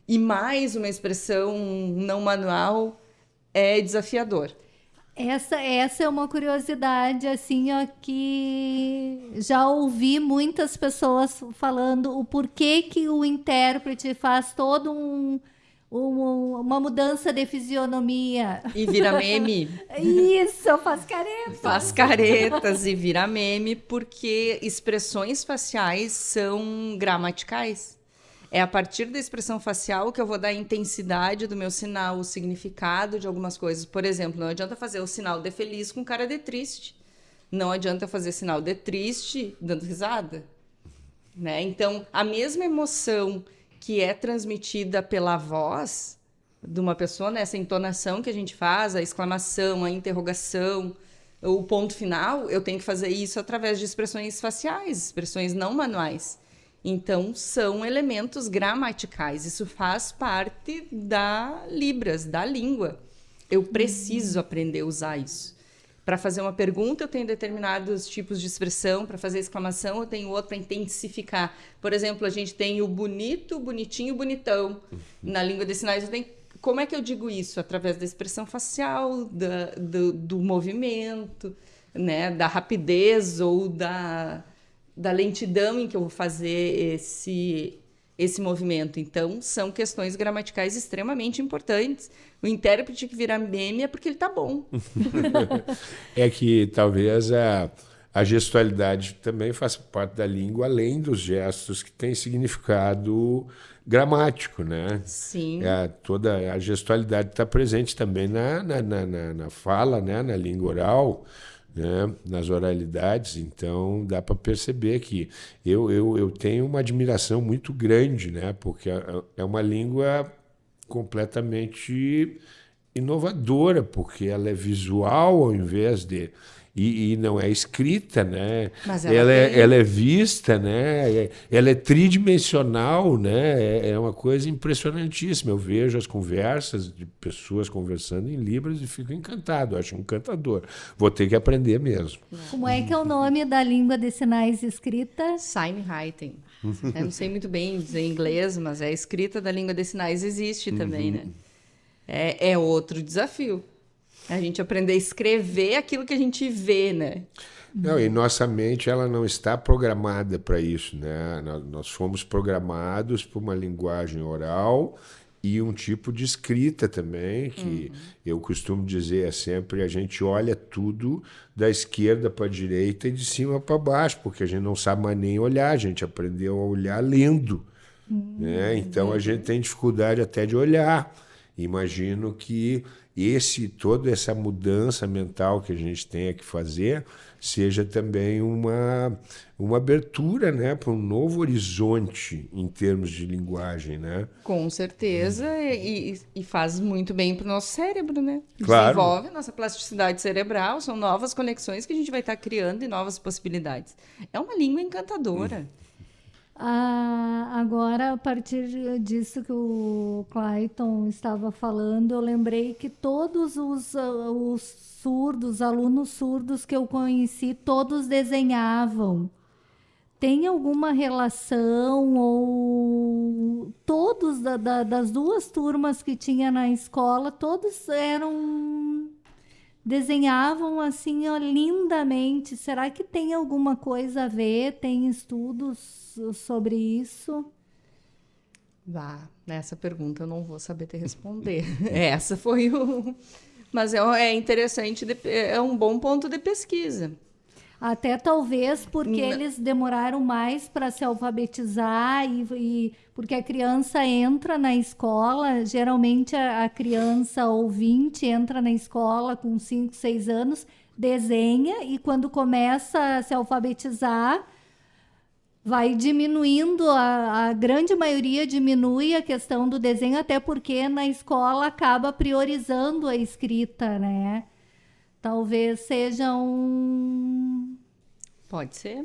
e mais uma expressão não manual é desafiador. Essa, essa é uma curiosidade, assim, ó, que já ouvi muitas pessoas falando o porquê que o intérprete faz todo um, um- uma mudança de fisionomia. E vira meme, <laughs> Isso, faz careta. faz caretas e vira meme, porque expressões faciais são gramaticais. É a partir da expressão facial que eu vou dar a intensidade do meu sinal, o significado de algumas coisas. Por exemplo, não adianta fazer o sinal de feliz com cara de triste. Não adianta fazer sinal de triste dando risada. Né? Então, a mesma emoção que é transmitida pela voz de uma pessoa, né? essa entonação que a gente faz, a exclamação, a interrogação, o ponto final, eu tenho que fazer isso através de expressões faciais, expressões não manuais. Então, são elementos gramaticais. Isso faz parte da Libras, da língua. Eu preciso aprender a usar isso. Para fazer uma pergunta, eu tenho determinados tipos de expressão. Para fazer exclamação, eu tenho outro para intensificar. Por exemplo, a gente tem o bonito, bonitinho, bonitão. Na língua de sinais, eu tenho. Como é que eu digo isso? Através da expressão facial, da, do, do movimento, né? da rapidez ou da, da lentidão em que eu vou fazer esse, esse movimento. Então, são questões gramaticais extremamente importantes. O intérprete que vira meme é porque ele tá bom. <laughs> É que talvez a, a gestualidade também faça parte da língua, além dos gestos que têm significado gramático, né? Sim. É, toda a gestualidade está presente também na, na, na, na- na fala, né? na língua oral, né? nas oralidades. Então, dá para perceber que eu, eu, eu tenho uma admiração muito grande, né? porque é é uma língua completamente inovadora, porque ela é visual ao invés de. E, e não é escrita, né? Mas ela ela, é, ela é vista, né? É- Ela é tridimensional, né? É, é uma coisa impressionantíssima. Eu vejo as conversas de pessoas conversando em Libras e fico encantado, acho encantador. Vou ter que aprender mesmo. Como é que é o nome da língua de sinais escrita? Signwriting. Eu não sei muito bem dizer em inglês, mas é a escrita da língua de sinais existe também, né? é, é outro desafio. A gente aprender a escrever aquilo que a gente vê, né? Não, e nossa mente ela não está programada para isso, né? Nós fomos programados por uma linguagem oral e um tipo de escrita também, que uhum. eu costumo dizer é sempre a gente olha tudo da esquerda para a direita e de cima para baixo, porque a gente não sabe mais nem olhar, a gente aprendeu a olhar lendo. Uhum. Né? Então a gente tem dificuldade até de olhar. Imagino que esse toda essa mudança mental que a gente tem que fazer seja também uma, uma abertura né, para um novo horizonte em termos de linguagem. Né? Com certeza, hum. e, e, faz muito bem para o nosso cérebro, né? Claro. Desenvolve a nossa plasticidade cerebral, são novas conexões que a gente vai estar criando e novas possibilidades. É uma língua encantadora. Hum. Ah, agora, a partir disso que o Clayton estava falando, eu lembrei que todos os, uh, os surdos, alunos surdos que eu conheci, todos desenhavam. Tem alguma relação ou todos da, da, das duas turmas que tinha na escola, todos eram desenhavam assim ó, lindamente. Será que tem alguma coisa a ver? Tem estudos sobre isso? Vá, nessa pergunta eu não vou saber te responder. <laughs> Essa foi o. Mas é, é interessante, é um bom ponto de pesquisa. Até talvez porque Não. eles demoraram mais para se alfabetizar e, e, porque a criança entra na escola, geralmente a, a criança ouvinte entra na escola com 5, 6 anos, desenha e quando começa a se alfabetizar, vai diminuindo, a, a, grande maioria diminui a questão do desenho, até porque na escola acaba priorizando a escrita, né? Talvez seja um. Pode ser,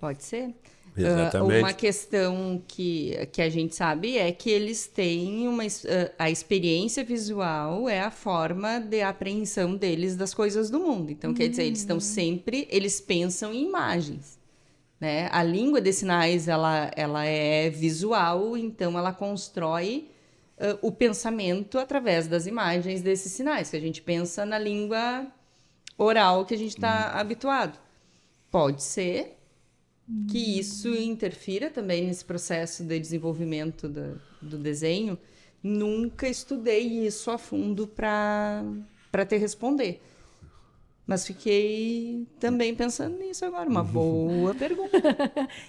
pode ser. Exatamente. Uh, uma questão que, que a gente sabe é que eles têm uma. Uh, a experiência visual é a forma de apreensão deles das coisas do mundo. Então, quer dizer, eles estão hum. sempre. Eles pensam em imagens. Né? A língua de sinais ela, ela é visual, então ela constrói uh, o pensamento através das imagens desses sinais. Que a gente pensa na língua oral que a gente está hum. habituado. Pode ser que hum. isso interfira também nesse processo de desenvolvimento do, do desenho. Nunca estudei isso a fundo para te responder. Mas fiquei também pensando nisso agora. Uma <laughs> boa pergunta.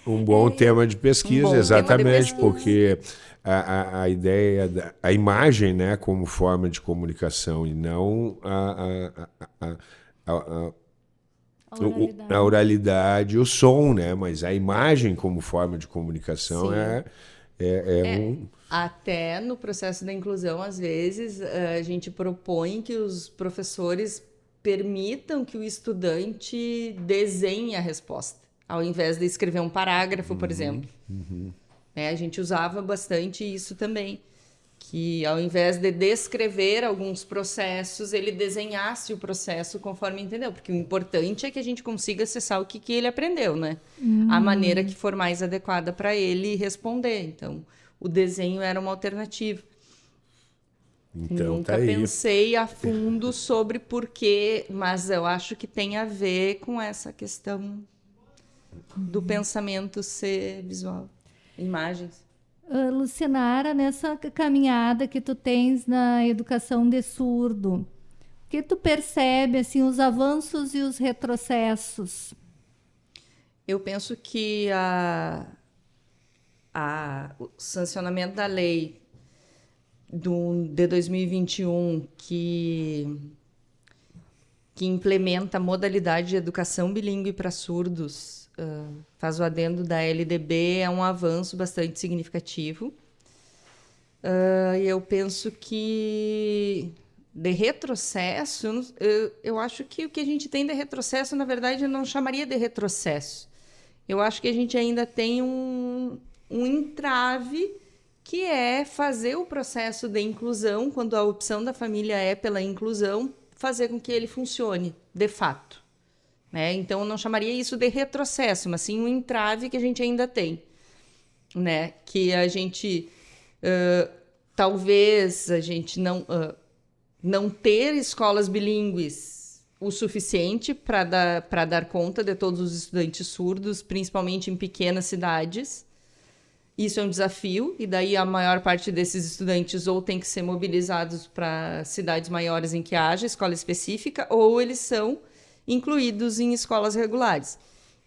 Um bom é, tema de pesquisa, um exatamente, de pesquisa. porque a, a, a, ideia, da, a imagem né, como forma de comunicação e não a, a oralidade. a oralidade, o som, né? Mas a imagem como forma de comunicação é, é, é, é, um. Até no processo da inclusão, às vezes, a gente propõe que os professores permitam que o estudante desenhe a resposta, ao invés de escrever um parágrafo, por uhum, exemplo. Uhum. É, a gente usava bastante isso também que ao invés de descrever alguns processos, ele desenhasse o processo conforme entendeu, porque o importante é que a gente consiga acessar o que, que ele aprendeu, né? Hum. A maneira que for mais adequada para ele responder. Então, o desenho era uma alternativa. Então, Nunca tá pensei a fundo sobre porquê, mas eu acho que tem a ver com essa questão do pensamento ser visual, imagens. Uh, Lucinara, nessa caminhada que tu tens na educação de surdo, o que tu percebe assim os avanços e os retrocessos? Eu penso que a, a, o sancionamento da lei do, de 2021 que que implementa a modalidade de educação bilíngue para surdos faz o adendo da LDB, é um avanço bastante significativo. Uh, eu penso que de retrocesso, eu, eu acho que o que a gente tem de retrocesso, na verdade, eu não chamaria de retrocesso. Eu acho que a gente ainda tem um, um entrave que é fazer o processo de inclusão, quando a opção da família é pela inclusão, fazer com que ele funcione de fato. Né? Então, eu não chamaria isso de retrocesso, mas sim um entrave que a gente ainda tem. Né? Que a gente uh, talvez a gente não, uh, não ter escolas bilíngues o suficiente para dar, dar conta de todos os estudantes surdos, principalmente em pequenas cidades. Isso é um desafio, e daí a maior parte desses estudantes ou tem que ser mobilizados para cidades maiores em que haja escola específica, ou eles são incluídos em escolas regulares.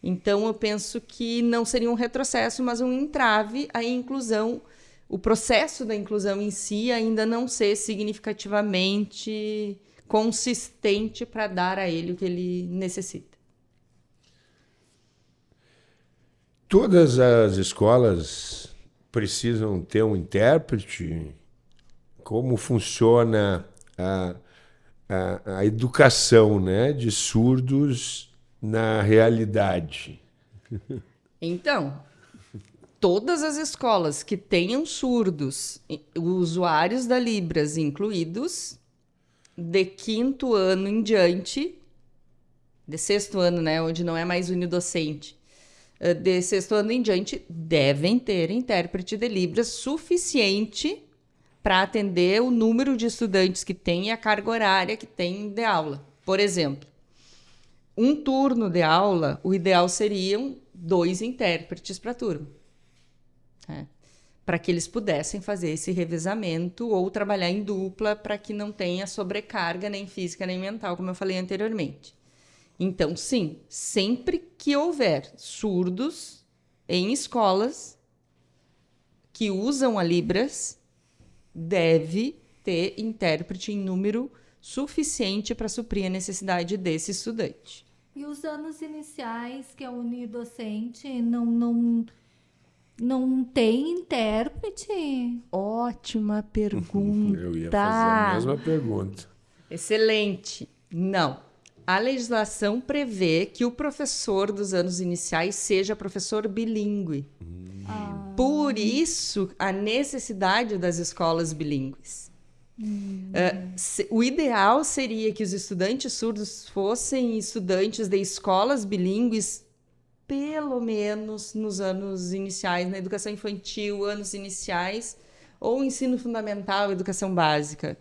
Então, eu penso que não seria um retrocesso, mas um entrave à inclusão, o processo da inclusão em si ainda não ser significativamente consistente para dar a ele o que ele necessita. Todas as escolas precisam ter um intérprete? Como funciona a, a, a educação né, de surdos na realidade? Então, todas as escolas que tenham surdos, usuários da Libras incluídos, de quinto ano em diante, de sexto ano, né, onde não é mais unidocente, eh, de sexto ano em diante, devem ter intérprete de Libras suficiente para atender o número de estudantes que tem e a carga horária que tem de aula. Por exemplo, um turno de aula, o ideal seriam dois intérpretes para turma. Né? Para que eles pudessem fazer esse revezamento ou trabalhar em dupla para que não tenha sobrecarga nem física nem mental, como eu falei anteriormente. Então, sim, sempre que houver surdos em escolas que usam a Libras, deve ter intérprete em número suficiente para suprir a necessidade desse estudante. E os anos iniciais, que é unidocente, não, não, não tem intérprete? Ótima pergunta. <laughs> Eu ia fazer a mesma pergunta. Excelente. Não. A legislação prevê que o professor dos anos iniciais seja professor bilíngue. Hum. Por isso, a necessidade das escolas bilíngues. Hum. Uh, se, o ideal seria que os estudantes surdos fossem estudantes de escolas bilíngues, pelo menos nos anos iniciais, na educação infantil, anos iniciais, ou ensino fundamental, educação básica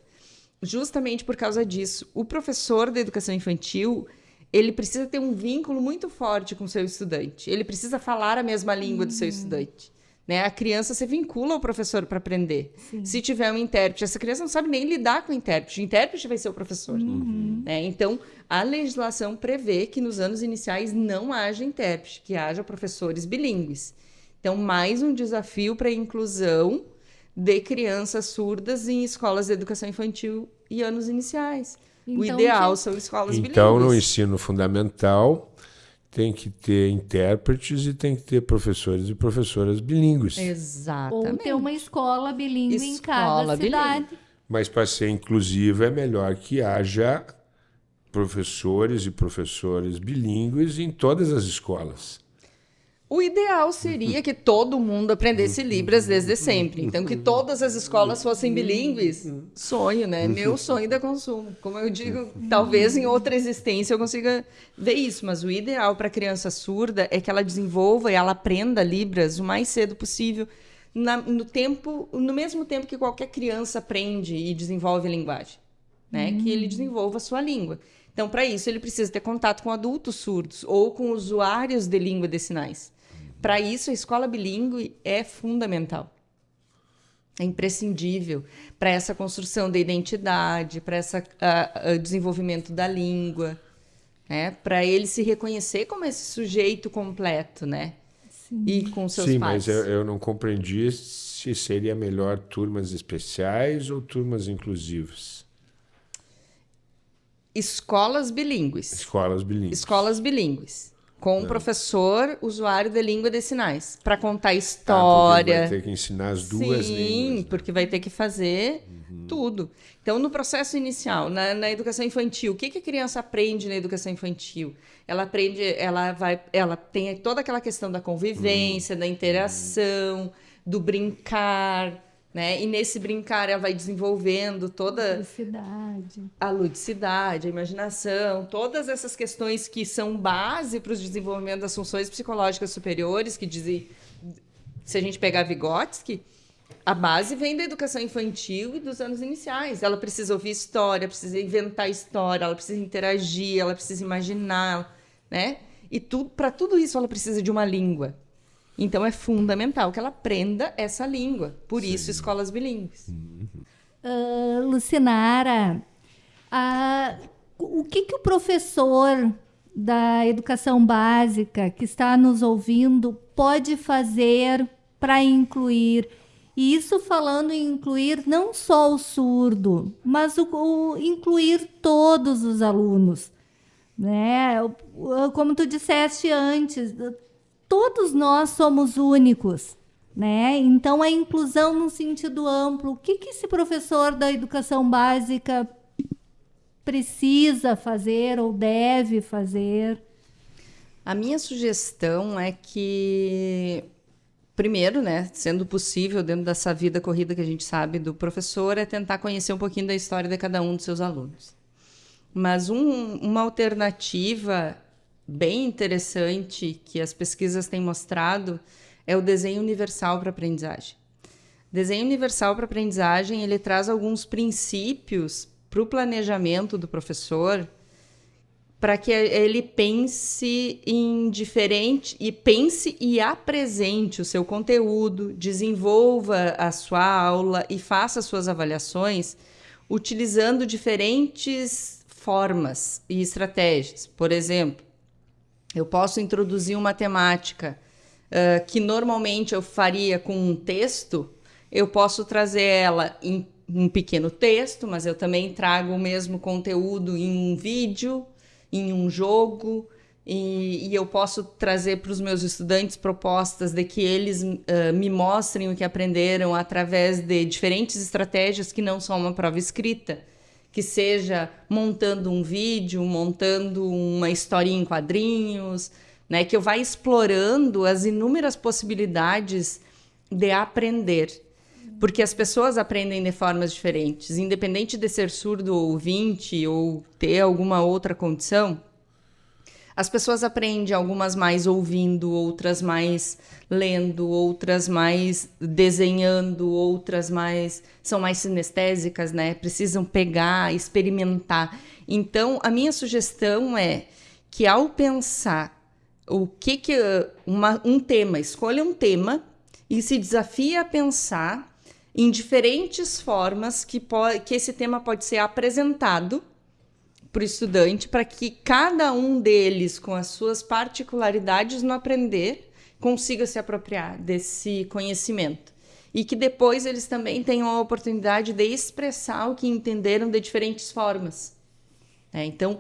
justamente por causa disso. O professor da educação infantil, ele precisa ter um vínculo muito forte com o seu estudante. Ele precisa falar a mesma língua uhum. do seu uhum. estudante. Né? A criança se vincula ao professor para aprender. Sim. Se tiver um intérprete, essa criança não sabe nem lidar com o intérprete. O intérprete vai ser o professor. Uhum. Né? Então, a legislação prevê que nos anos iniciais não haja intérprete, que haja professores bilíngues. Então, mais um desafio para a inclusão de crianças surdas em escolas de educação infantil e anos iniciais. Então, o ideal que... são escolas bilíngues. Então, no ensino fundamental, tem que ter intérpretes e tem que ter professores e professoras bilíngues. Exatamente. Ou ter uma escola bilíngue escola em cada cidade. Mas para ser inclusiva é melhor que haja professores e professores bilíngues em todas as escolas. O ideal seria que todo mundo aprendesse Libras desde sempre. Então, que todas as escolas fossem bilíngues. Sonho, né? Meu sonho da consumo. Como eu digo, talvez em outra existência eu consiga ver isso. Mas o ideal para a criança surda é que ela desenvolva e ela aprenda Libras o mais cedo possível. Na, no tempo, no mesmo tempo que qualquer criança aprende e desenvolve a linguagem, né? Que ele desenvolva a sua língua. Então, para isso, ele precisa ter contato com adultos surdos ou com usuários de língua de sinais. Para isso, a escola bilíngue é fundamental. É imprescindível para essa construção da identidade, para esse desenvolvimento da língua, né? para ele se reconhecer como esse sujeito completo, né? Sim. E com seus Sim, pais. Sim, mas eu, eu não compreendi se seria melhor turmas especiais ou turmas inclusivas. Escolas bilíngues. Escolas bilíngues. Escolas bilíngues com um professor usuário de língua de sinais para contar história. Ah, vai ter que ensinar as duas Sim, línguas. Sim, né? porque vai ter que fazer uhum. tudo. Então, no processo inicial, na, na, educação infantil, o que, que a criança aprende na educação infantil? Ela aprende, ela vai, ela tem toda aquela questão da convivência, uhum. da interação, do brincar, né? E nesse brincar ela vai desenvolvendo toda a ludicidade, a, ludicidade, a imaginação, todas essas questões que são base para o desenvolvimento das funções psicológicas superiores, que dizem, se a gente pegar Vygotsky, a base vem da educação infantil e dos anos iniciais. Ela precisa ouvir história, precisa inventar história, ela precisa interagir, ela precisa imaginar, né? E para tudo isso ela precisa de uma língua. Então é fundamental que ela aprenda essa língua. Por Sim. isso, escolas bilíngues. Uh, Lucinara, uh, o que, que o professor da educação básica que está nos ouvindo pode fazer para incluir? E isso falando em incluir não só o surdo, mas o, o incluir todos os alunos. Né? Como tu disseste antes, todos nós somos únicos. Né? Então, a inclusão no sentido amplo, o que, que esse professor da educação básica precisa fazer ou deve fazer? A minha sugestão é que, primeiro, né, sendo possível, dentro dessa vida corrida que a gente sabe do professor, é tentar conhecer um pouquinho da história de cada um dos seus alunos. Mas um, uma alternativa bem interessante que as pesquisas têm mostrado é o desenho universal para aprendizagem. Desenho universal para aprendizagem ele traz alguns princípios para o planejamento do professor para que ele pense em diferente e pense e apresente o seu conteúdo, desenvolva a sua aula e faça suas avaliações utilizando diferentes formas e estratégias. Por exemplo, eu posso introduzir uma temática uh, que normalmente eu faria com um texto, eu posso trazer ela em um pequeno texto, mas eu também trago o mesmo conteúdo em um vídeo, em um jogo, e, e eu posso trazer para os meus estudantes propostas de que eles uh, me mostrem o que aprenderam através de diferentes estratégias que não são uma prova escrita que seja montando um vídeo, montando uma historinha em quadrinhos, né, que eu vá explorando as inúmeras possibilidades de aprender. Porque as pessoas aprendem de formas diferentes, independente de ser surdo ou ouvinte ou ter alguma outra condição. As pessoas aprendem algumas mais ouvindo, outras mais lendo, outras mais desenhando, outras mais são mais sinestésicas, né? Precisam pegar, experimentar. Então, a minha sugestão é que ao pensar o que que uma, um tema, escolha um tema e se desafie a pensar em diferentes formas que, que esse tema pode ser apresentado para o estudante, para que cada um deles, com as suas particularidades no aprender, consiga se apropriar desse conhecimento. E que depois eles também tenham a oportunidade de expressar o que entenderam de diferentes formas. É, então,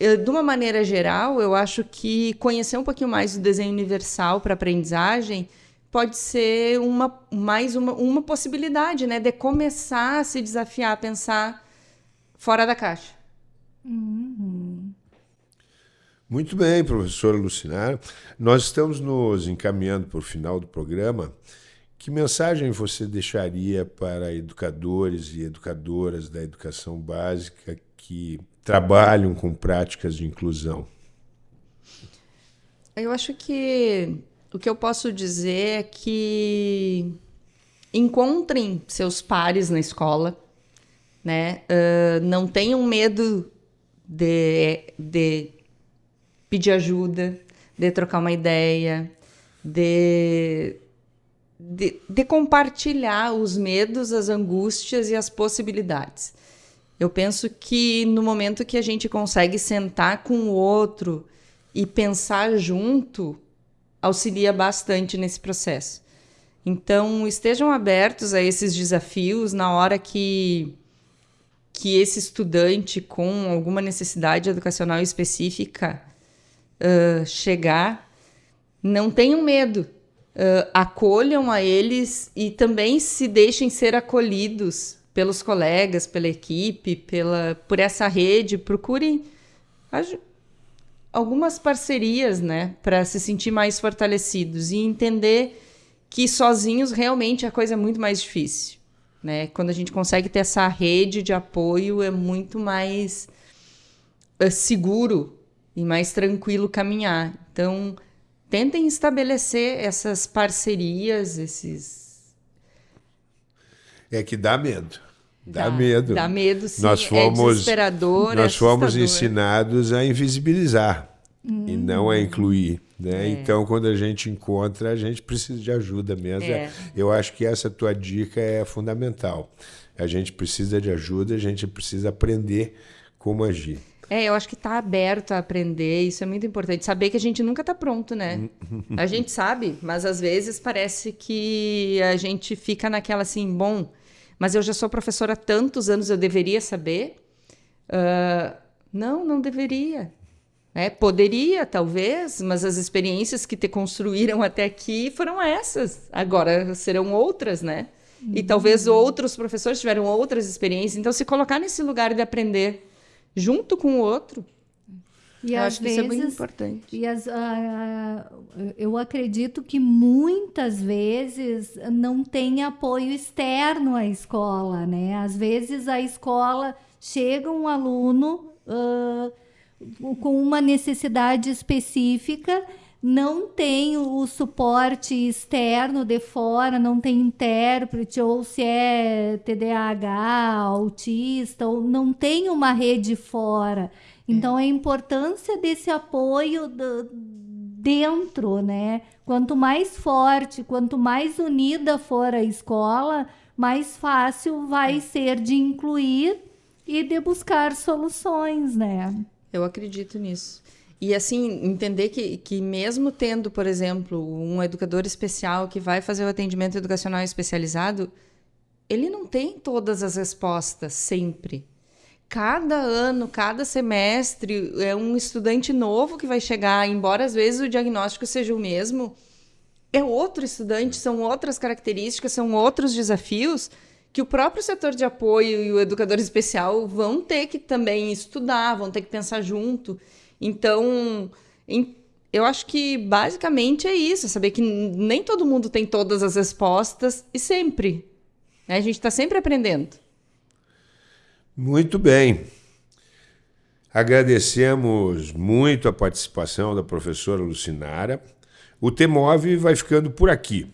eu, de uma maneira geral, eu acho que conhecer um pouquinho mais do desenho universal para aprendizagem pode ser uma, mais uma, uma possibilidade né, de começar a se desafiar a pensar fora da caixa. Uhum. Muito bem, professora Lucinar. Nós estamos nos encaminhando para o final do programa. Que mensagem você deixaria para educadores e educadoras da educação básica que trabalham com práticas de inclusão? Eu acho que o que eu posso dizer é que encontrem seus pares na escola, né? Uh, não tenham medo de, de pedir ajuda, de trocar uma ideia, de, de, de compartilhar os medos, as angústias e as possibilidades. Eu penso que no momento que a gente consegue sentar com o outro e pensar junto, auxilia bastante nesse processo. Então, estejam abertos a esses desafios na hora que que esse estudante com alguma necessidade educacional específica uh, chegar, não tenham medo, uh, acolham a eles e também se deixem ser acolhidos pelos colegas, pela equipe, pela, por essa rede, procurem algumas parcerias, né, para se sentir mais fortalecidos e entender que sozinhos realmente a coisa é muito mais difícil. Né? Quando a gente consegue ter essa rede de apoio, é muito mais é, seguro e mais tranquilo caminhar. Então, tentem estabelecer essas parcerias, esses É que dá medo. Dá, dá medo. Dá medo, sim. Nós é fomos, é desesperador, Nós é fomos ensinados a invisibilizar hum. e não a incluir. Né? É. Então, quando a gente encontra, a gente precisa de ajuda mesmo. É. Eu acho que essa tua dica é fundamental. A gente precisa de ajuda, a gente precisa aprender como agir. É, eu acho que está aberto a aprender, isso é muito importante. Saber que a gente nunca está pronto, né? a gente sabe, mas às vezes parece que a gente fica naquela assim, bom, mas eu já sou professora há tantos anos, eu deveria saber? Uh, não, não deveria. É, poderia, talvez, mas as experiências que te construíram até aqui foram essas. Agora serão outras, né? Uhum. E talvez outros professores tiveram outras experiências. Então, se colocar nesse lugar de aprender junto com o outro. E eu acho vezes, que isso é muito importante. E as, uh, eu acredito que muitas vezes não tem apoio externo à escola, né? Às vezes a escola chega um aluno uh, com uma necessidade específica não tem o suporte externo de fora, não tem intérprete, ou se é TDAH, autista, ou não tem uma rede fora. Então, é. a importância desse apoio do, dentro, né? Quanto mais forte, quanto mais unida for a escola, mais fácil vai é. ser de incluir e de buscar soluções, né? Eu acredito nisso. E assim, entender que, que mesmo tendo, por exemplo, um educador especial que vai fazer o atendimento educacional especializado, ele não tem todas as respostas sempre. Cada ano, cada semestre, é um estudante novo que vai chegar, embora às vezes o diagnóstico seja o mesmo, é outro estudante, são outras características, são outros desafios que o próprio setor de apoio e o educador especial vão ter que também estudar, vão ter que pensar junto. Então, em, eu acho que basicamente é isso, é saber que nem todo mundo tem todas as respostas e sempre. Né? A gente está sempre aprendendo. Muito bem. Agradecemos muito a participação da professora Lucinara. O TEMOV vai ficando por aqui.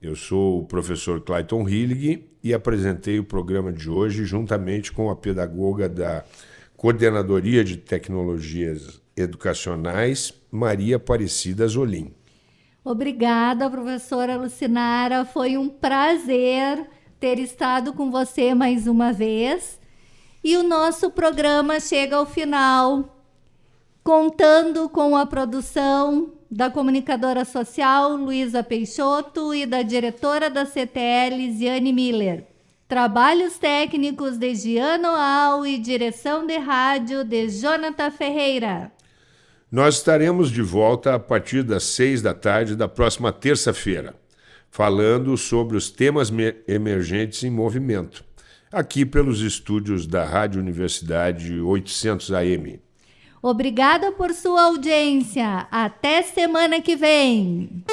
Eu sou o professor Clayton Hillig e apresentei o programa de hoje juntamente com a pedagoga da Coordenadoria de Tecnologias Educacionais, Maria Aparecida Zolim. Obrigada, professora Lucinara. Foi um prazer ter estado com você mais uma vez. E o nosso programa chega ao final, contando com a produção da comunicadora social Luísa Peixoto e da diretora da CTL, Ziane Miller. Trabalhos técnicos de Giano Al e direção de rádio de Jonathan Ferreira. Nós estaremos de volta a partir das seis da tarde da próxima terça-feira, falando sobre os temas emergentes em movimento, aqui pelos estúdios da Rádio Universidade 800 AM. Obrigada por sua audiência. Até semana que vem.